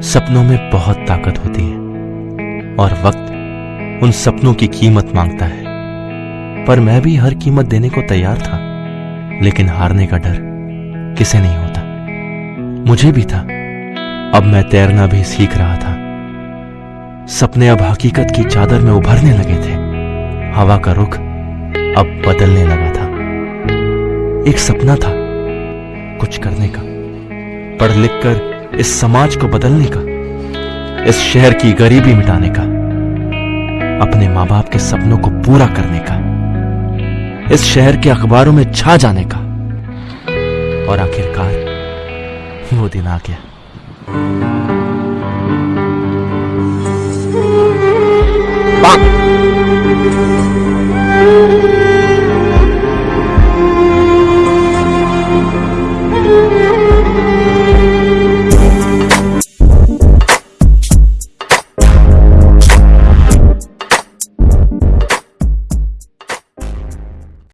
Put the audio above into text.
सपनों में बहुत ताकत होती है और वक्त उन सपनों की कीमत माँगता है। पर मैं भी हर कीमत देने को तैयार था, लेकिन हारने का डर किसे नहीं होता? मुझे भी था। अब मैं तैरना भी सीख रहा था। सपने अब हकीकत की चादर में उभरने लगे थे। हवा का रुख अब बदलने लगा था। एक सपना था कुछ करने का पढ़ लिख कर इस समाज को बदलने का, इस शहर की गरीबी मिटाने का, अपने माँ बाप के सपनों को पूरा करने का, इस शहर के अखबारों में छा जाने का। और आखिरकार वो दिन आ गया।